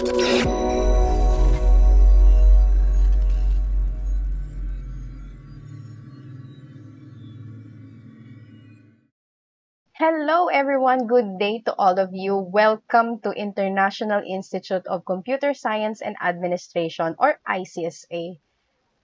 Hello everyone, good day to all of you. Welcome to International Institute of Computer Science and Administration or ICSA.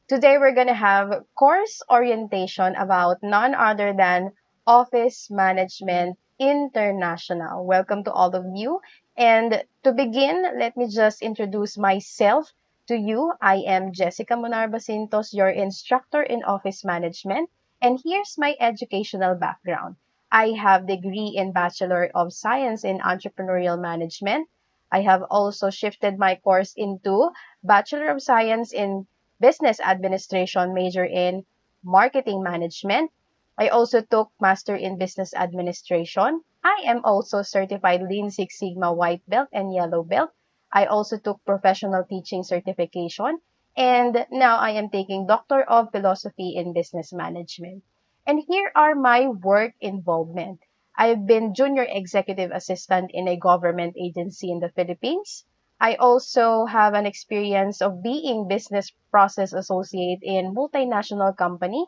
Today we're going to have course orientation about none other than Office Management International. Welcome to all of you. And to begin, let me just introduce myself to you. I am Jessica Monarbacintos, your instructor in Office Management. And here's my educational background. I have degree in Bachelor of Science in Entrepreneurial Management. I have also shifted my course into Bachelor of Science in Business Administration, major in Marketing Management. I also took Master in Business Administration. I am also certified Lean Six Sigma White Belt and Yellow Belt. I also took Professional Teaching Certification. And now I am taking Doctor of Philosophy in Business Management. And here are my work involvement. I've been junior executive assistant in a government agency in the Philippines. I also have an experience of being business process associate in multinational company.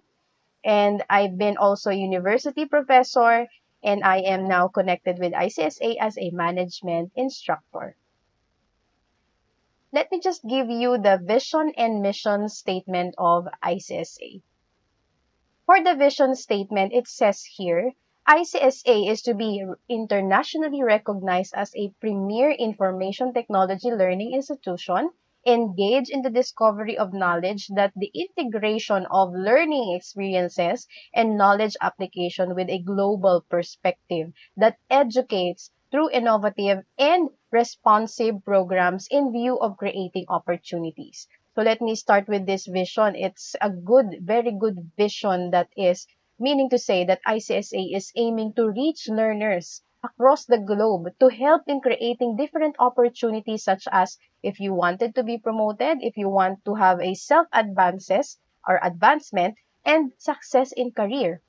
And I've been also university professor and I am now connected with ICSA as a management instructor. Let me just give you the vision and mission statement of ICSA. For the vision statement, it says here, ICSA is to be internationally recognized as a premier information technology learning institution engaged in the discovery of knowledge that the integration of learning experiences and knowledge application with a global perspective that educates through innovative and responsive programs in view of creating opportunities. So let me start with this vision. It's a good, very good vision that is meaning to say that ICSA is aiming to reach learners across the globe to help in creating different opportunities such as if you wanted to be promoted, if you want to have a self-advances or advancement, and success in career.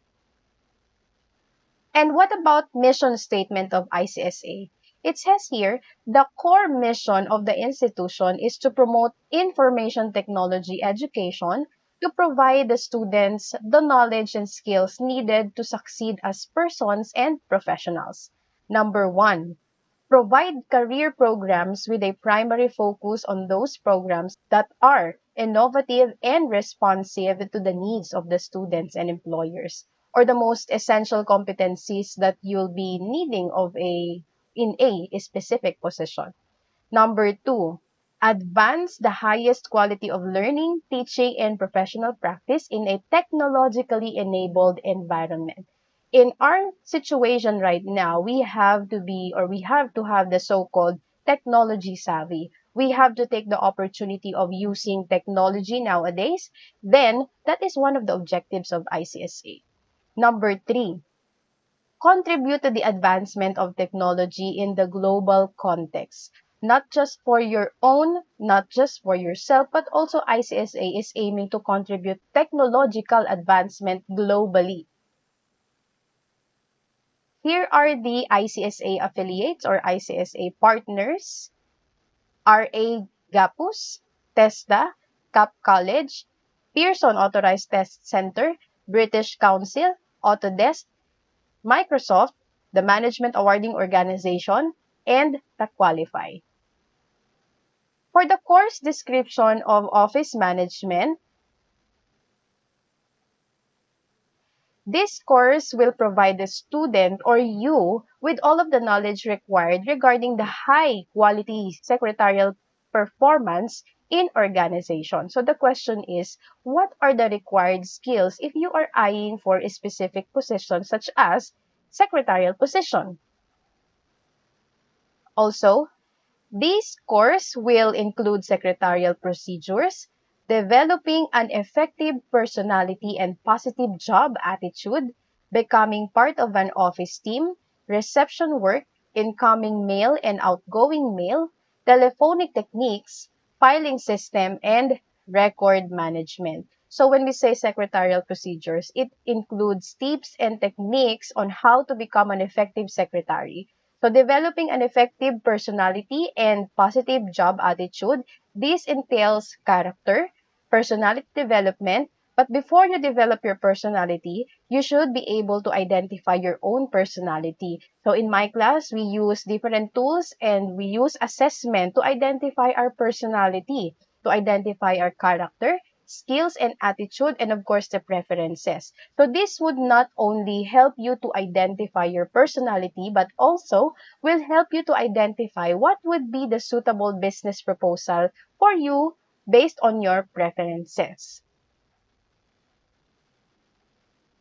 And what about mission statement of ICSA? It says here, the core mission of the institution is to promote information technology education to provide the students the knowledge and skills needed to succeed as persons and professionals. Number one, provide career programs with a primary focus on those programs that are innovative and responsive to the needs of the students and employers or the most essential competencies that you'll be needing of a in a specific position. Number two, advance the highest quality of learning, teaching, and professional practice in a technologically enabled environment. In our situation right now, we have to be or we have to have the so-called technology savvy. We have to take the opportunity of using technology nowadays. Then, that is one of the objectives of ICSA. Number three, contribute to the advancement of technology in the global context. Not just for your own, not just for yourself, but also ICSA is aiming to contribute technological advancement globally. Here are the ICSA affiliates or ICSA partners. RA Gapus, TESDA, CAP College, Pearson Authorized Test Center, British Council, Autodesk, Microsoft, the Management Awarding Organization, and TAQualify. For the course description of Office Management, this course will provide the student or you with all of the knowledge required regarding the high quality secretarial performance in organization. So the question is, what are the required skills if you are eyeing for a specific position such as secretarial position? Also, this course will include secretarial procedures, developing an effective personality and positive job attitude, becoming part of an office team, reception work, incoming mail and outgoing mail, telephonic techniques, filing system, and record management. So when we say secretarial procedures, it includes tips and techniques on how to become an effective secretary. So developing an effective personality and positive job attitude, this entails character, personality development, but before you develop your personality, you should be able to identify your own personality. So in my class, we use different tools and we use assessment to identify our personality, to identify our character, skills and attitude, and of course the preferences. So this would not only help you to identify your personality, but also will help you to identify what would be the suitable business proposal for you based on your preferences.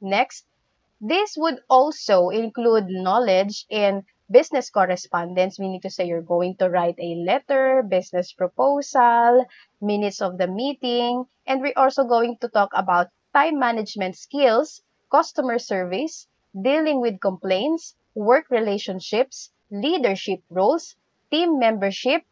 Next, this would also include knowledge in business correspondence. meaning to say you're going to write a letter, business proposal, minutes of the meeting, and we're also going to talk about time management skills, customer service, dealing with complaints, work relationships, leadership roles, team membership,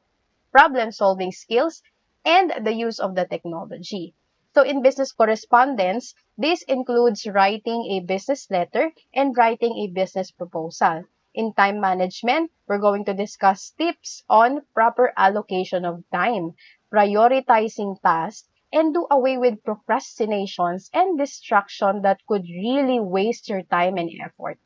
problem solving skills, and the use of the technology. So in business correspondence, this includes writing a business letter and writing a business proposal. In time management, we're going to discuss tips on proper allocation of time, prioritizing tasks, and do away with procrastinations and distraction that could really waste your time and effort.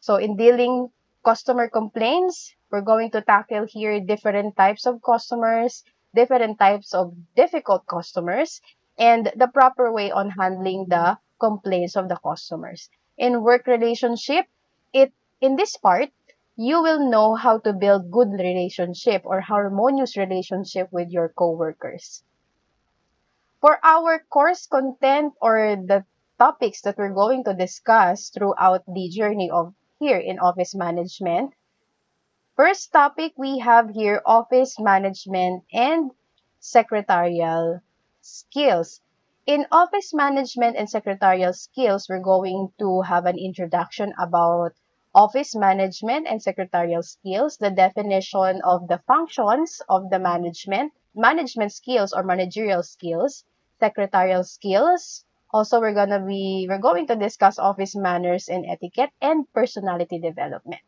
So in dealing customer complaints, we're going to tackle here different types of customers, different types of difficult customers, and the proper way on handling the complaints of the customers. In work relationship, it in this part, you will know how to build good relationship or harmonious relationship with your coworkers. For our course content or the topics that we're going to discuss throughout the journey of here in office management, first topic we have here office management and secretarial skills. In office management and secretarial skills, we're going to have an introduction about office management and secretarial skills, the definition of the functions of the management, management skills or managerial skills, secretarial skills. Also, we're gonna be we're going to discuss office manners and etiquette and personality development.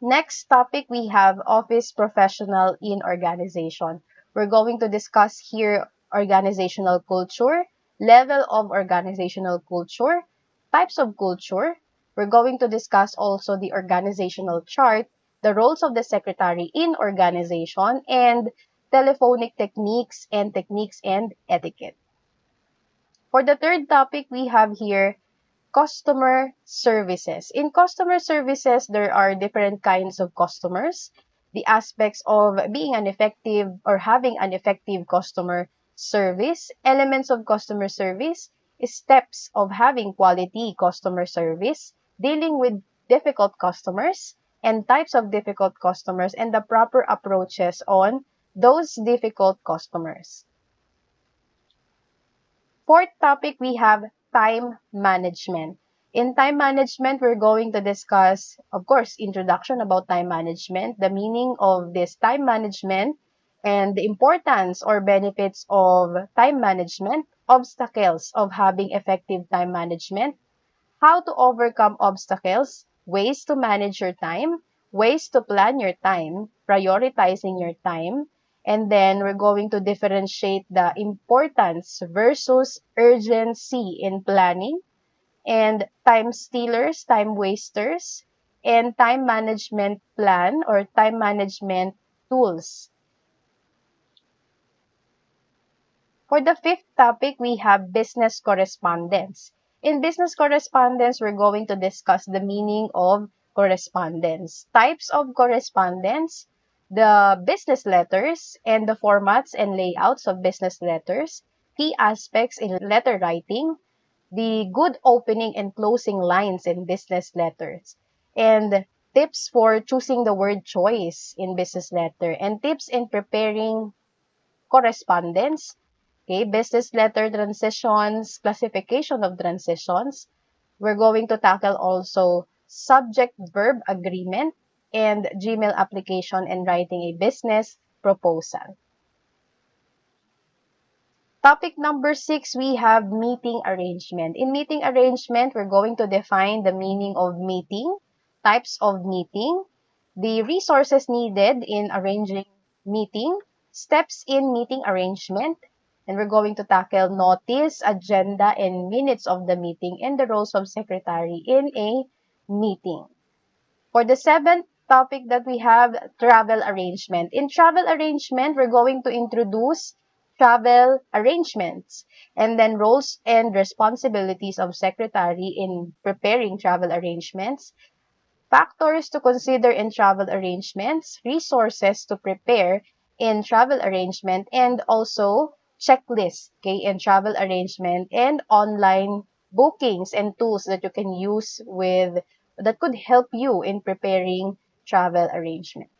Next topic we have office professional in organization. We're going to discuss here organizational culture, level of organizational culture, types of culture. We're going to discuss also the organizational chart, the roles of the secretary in organization, and telephonic techniques and techniques and etiquette. For the third topic, we have here customer services. In customer services, there are different kinds of customers the aspects of being an effective or having an effective customer service, elements of customer service, steps of having quality customer service, dealing with difficult customers, and types of difficult customers, and the proper approaches on those difficult customers. Fourth topic, we have time management. In time management, we're going to discuss, of course, introduction about time management, the meaning of this time management, and the importance or benefits of time management, obstacles of having effective time management, how to overcome obstacles, ways to manage your time, ways to plan your time, prioritizing your time, and then we're going to differentiate the importance versus urgency in planning, and time stealers, time wasters, and time management plan or time management tools. For the fifth topic, we have business correspondence. In business correspondence, we're going to discuss the meaning of correspondence, types of correspondence, the business letters, and the formats and layouts of business letters, key aspects in letter writing, the good opening and closing lines in business letters, and tips for choosing the word choice in business letter, and tips in preparing correspondence, okay, business letter transitions, classification of transitions. We're going to tackle also subject-verb agreement and Gmail application and writing a business proposal. Topic number six, we have meeting arrangement. In meeting arrangement, we're going to define the meaning of meeting, types of meeting, the resources needed in arranging meeting, steps in meeting arrangement, and we're going to tackle notice, agenda, and minutes of the meeting and the roles of secretary in a meeting. For the seventh topic that we have, travel arrangement. In travel arrangement, we're going to introduce travel arrangements and then roles and responsibilities of secretary in preparing travel arrangements, factors to consider in travel arrangements, resources to prepare in travel arrangement, and also checklist okay, in travel arrangement and online bookings and tools that you can use with that could help you in preparing travel arrangement.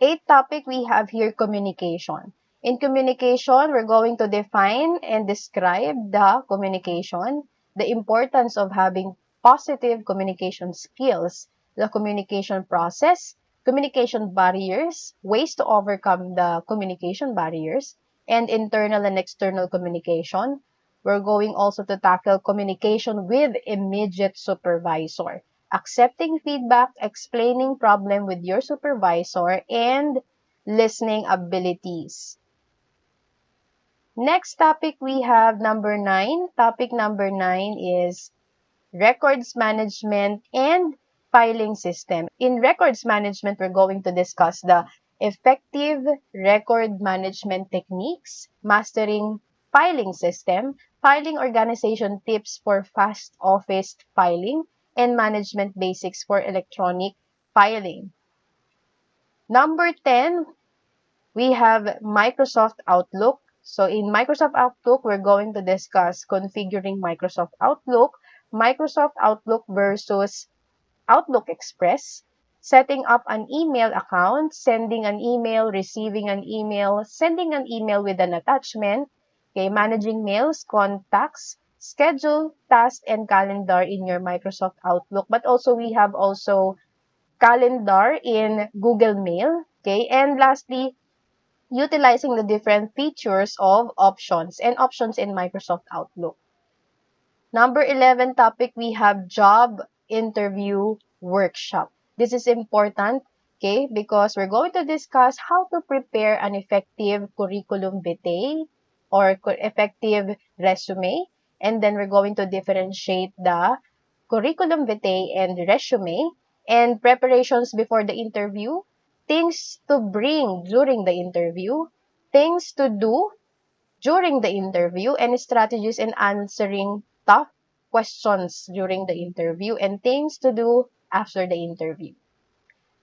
Eighth topic we have here communication. In communication, we're going to define and describe the communication, the importance of having positive communication skills, the communication process, communication barriers, ways to overcome the communication barriers, and internal and external communication. We're going also to tackle communication with immediate supervisor, accepting feedback, explaining problem with your supervisor, and listening abilities. Next topic we have number nine. Topic number nine is records management and filing system. In records management, we're going to discuss the effective record management techniques, mastering filing system, filing organization tips for fast office filing, and management basics for electronic filing. Number 10, we have Microsoft Outlook. So in Microsoft Outlook, we're going to discuss configuring Microsoft Outlook, Microsoft Outlook versus Outlook Express, setting up an email account, sending an email, receiving an email, sending an email with an attachment, okay, managing mails, contacts, schedule, task, and calendar in your Microsoft Outlook. But also we have also calendar in Google Mail, okay, and lastly, utilizing the different features of options and options in Microsoft Outlook. Number 11 topic, we have job interview workshop. This is important, okay, because we're going to discuss how to prepare an effective curriculum vitae or effective resume. And then we're going to differentiate the curriculum vitae and resume and preparations before the interview things to bring during the interview, things to do during the interview, and strategies in answering tough questions during the interview, and things to do after the interview.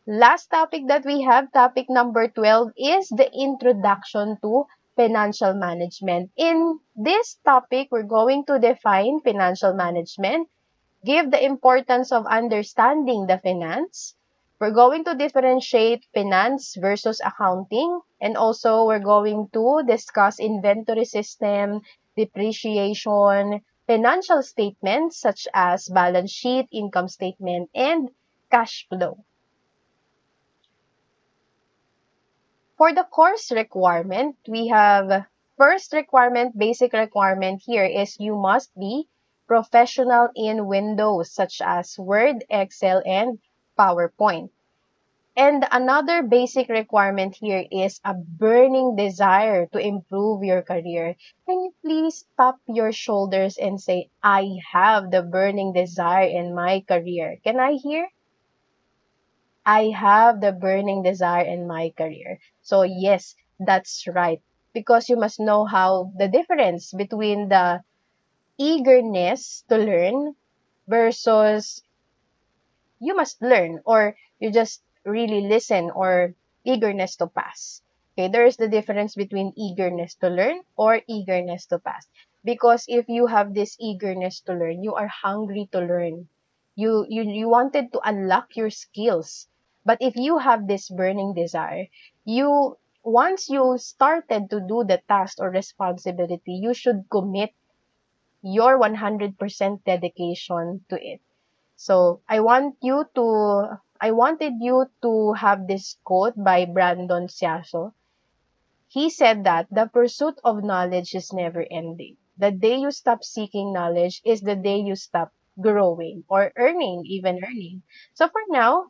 Last topic that we have, topic number 12, is the introduction to financial management. In this topic, we're going to define financial management, give the importance of understanding the finance, we're going to differentiate finance versus accounting. And also, we're going to discuss inventory system, depreciation, financial statements such as balance sheet, income statement, and cash flow. For the course requirement, we have first requirement, basic requirement here is you must be professional in Windows such as Word, Excel, and PowerPoint. And another basic requirement here is a burning desire to improve your career. Can you please tap your shoulders and say, I have the burning desire in my career? Can I hear? I have the burning desire in my career. So yes, that's right. Because you must know how the difference between the eagerness to learn versus you must learn or you just really listen or eagerness to pass. Okay, there is the difference between eagerness to learn or eagerness to pass. Because if you have this eagerness to learn, you are hungry to learn. You, you, you wanted to unlock your skills. But if you have this burning desire, you, once you started to do the task or responsibility, you should commit your 100% dedication to it. So I want you to, I wanted you to have this quote by Brandon Siaso. He said that the pursuit of knowledge is never ending. The day you stop seeking knowledge is the day you stop growing or earning, even earning. So for now,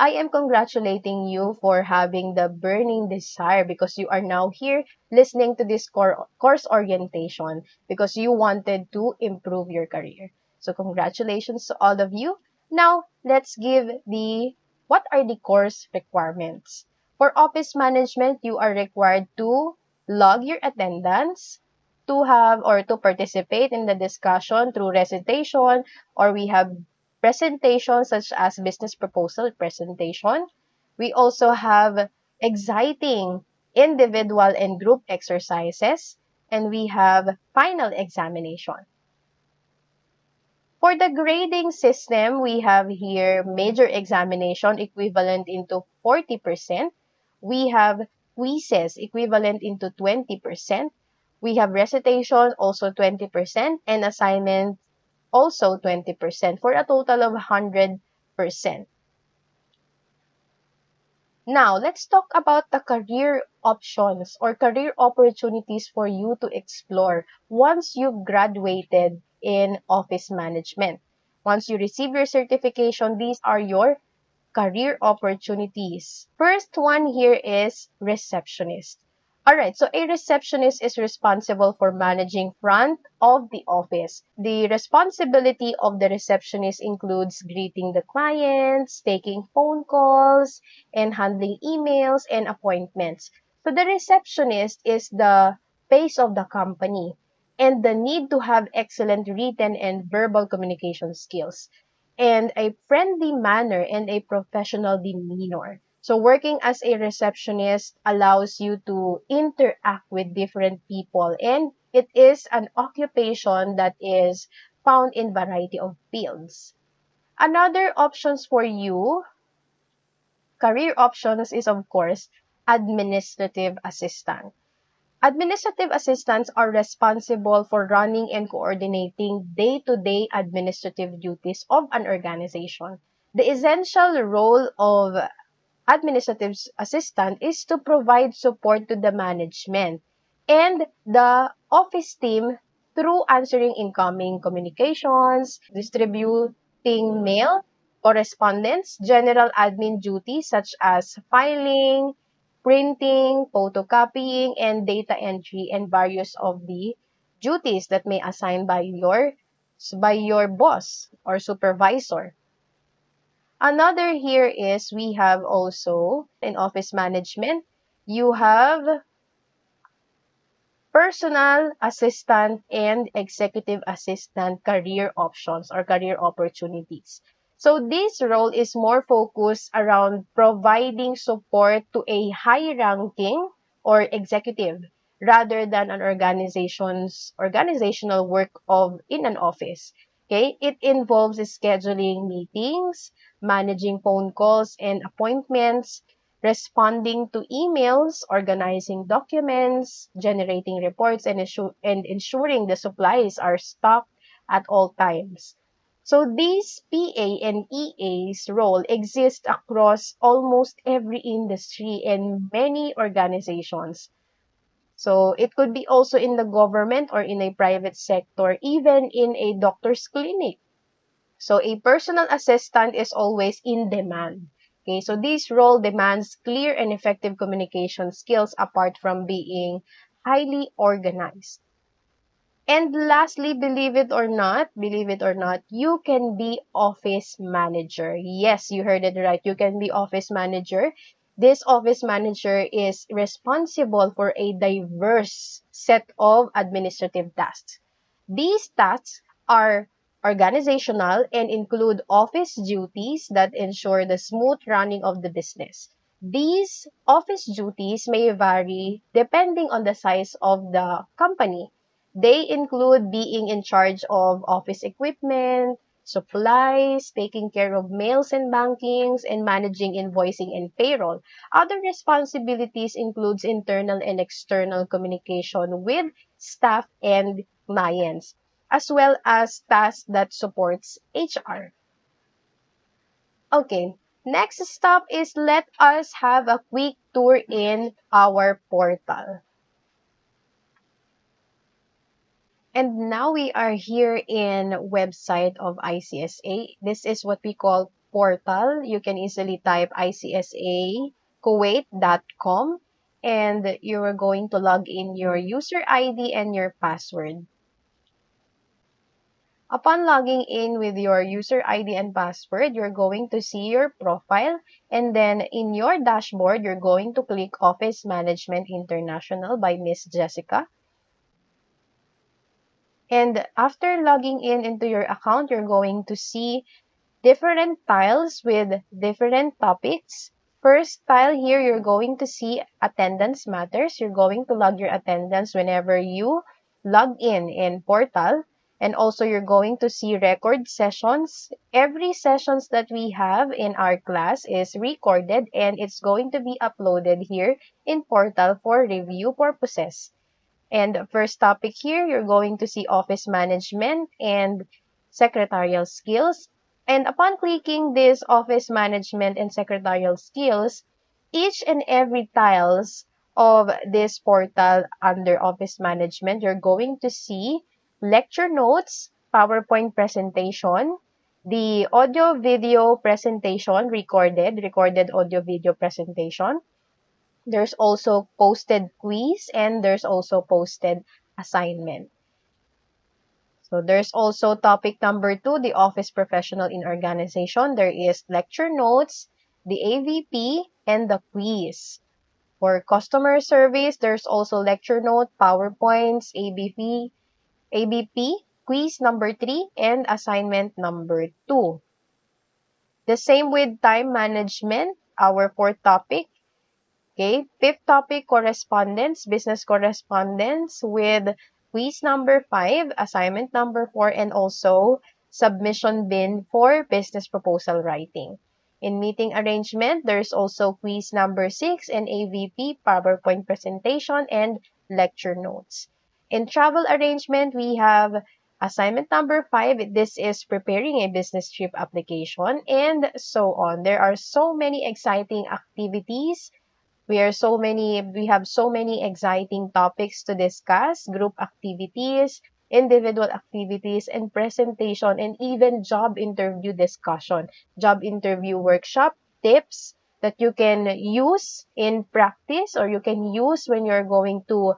I am congratulating you for having the burning desire because you are now here listening to this core, course orientation because you wanted to improve your career. So congratulations to all of you. Now, let's give the what are the course requirements. For office management, you are required to log your attendance, to have or to participate in the discussion through recitation, or we have presentations such as business proposal presentation. We also have exciting individual and group exercises, and we have final examination. For the grading system, we have here major examination equivalent into 40%. We have quizzes equivalent into 20%. We have recitation also 20% and assignment also 20% for a total of 100%. Now, let's talk about the career options or career opportunities for you to explore once you've graduated in office management. Once you receive your certification, these are your career opportunities. First one here is receptionist. Alright, so a receptionist is responsible for managing front of the office. The responsibility of the receptionist includes greeting the clients, taking phone calls, and handling emails and appointments. So the receptionist is the face of the company and the need to have excellent written and verbal communication skills and a friendly manner and a professional demeanor. So working as a receptionist allows you to interact with different people and it is an occupation that is found in variety of fields. Another options for you, career options is of course administrative assistant. Administrative assistants are responsible for running and coordinating day-to-day administrative duties of an organization. The essential role of administrative assistant is to provide support to the management and the office team through answering incoming communications, distributing mail, correspondence, general admin duties such as filing, printing, photocopying, and data entry, and various of the duties that may assign by your by your boss or supervisor. Another here is we have also in office management, you have personal assistant and executive assistant career options or career opportunities. So this role is more focused around providing support to a high-ranking or executive rather than an organization's organizational work of in an office. Okay, it involves scheduling meetings, managing phone calls and appointments, responding to emails, organizing documents, generating reports, and, and ensuring the supplies are stocked at all times. So these PA and EA's role exist across almost every industry and many organizations. So it could be also in the government or in a private sector, even in a doctor's clinic. So a personal assistant is always in demand. Okay, so this role demands clear and effective communication skills apart from being highly organized. And lastly, believe it or not, believe it or not, you can be office manager. Yes, you heard it right. You can be office manager. This office manager is responsible for a diverse set of administrative tasks. These tasks are organizational and include office duties that ensure the smooth running of the business. These office duties may vary depending on the size of the company they include being in charge of office equipment, supplies, taking care of mails and bankings, and managing invoicing and payroll. Other responsibilities includes internal and external communication with staff and clients, as well as tasks that supports HR. Okay, next stop is let us have a quick tour in our portal. And now we are here in website of ICSA. This is what we call portal. You can easily type icsakuwait.com and you are going to log in your user ID and your password. Upon logging in with your user ID and password, you're going to see your profile and then in your dashboard, you're going to click Office Management International by Miss Jessica. And after logging in into your account, you're going to see different tiles with different topics. First tile here, you're going to see attendance matters. You're going to log your attendance whenever you log in in portal. And also you're going to see record sessions. Every sessions that we have in our class is recorded and it's going to be uploaded here in portal for review purposes. And first topic here, you're going to see office management and secretarial skills. And upon clicking this office management and secretarial skills, each and every tiles of this portal under office management, you're going to see lecture notes, PowerPoint presentation, the audio video presentation recorded, recorded audio video presentation. There's also posted quiz and there's also posted assignment. So there's also topic number two, the office professional in organization. There is lecture notes, the AVP, and the quiz. For customer service, there's also lecture note, PowerPoints, ABP, ABP, quiz number 3, and assignment number 2. The same with time management, our fourth topic. Okay, fifth topic, correspondence, business correspondence with quiz number 5, assignment number 4, and also submission bin for business proposal writing. In meeting arrangement, there's also quiz number 6 and AVP, PowerPoint presentation, and lecture notes. In travel arrangement, we have assignment number five. This is preparing a business trip application and so on. There are so many exciting activities. We are so many, we have so many exciting topics to discuss, group activities, individual activities, and presentation, and even job interview discussion, job interview workshop, tips that you can use in practice or you can use when you're going to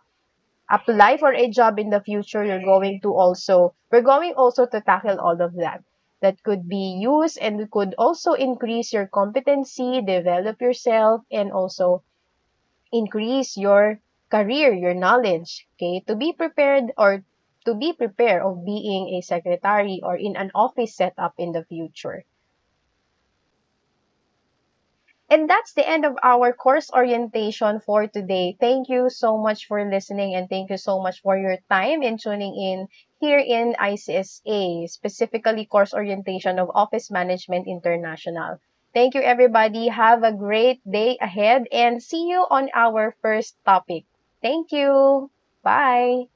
apply for a job in the future, you're going to also, we're going also to tackle all of that. That could be used and could also increase your competency, develop yourself, and also increase your career, your knowledge, okay? To be prepared or to be prepared of being a secretary or in an office setup in the future. And that's the end of our course orientation for today. Thank you so much for listening and thank you so much for your time in tuning in here in ICSA, specifically course orientation of Office Management International. Thank you everybody. Have a great day ahead and see you on our first topic. Thank you. Bye.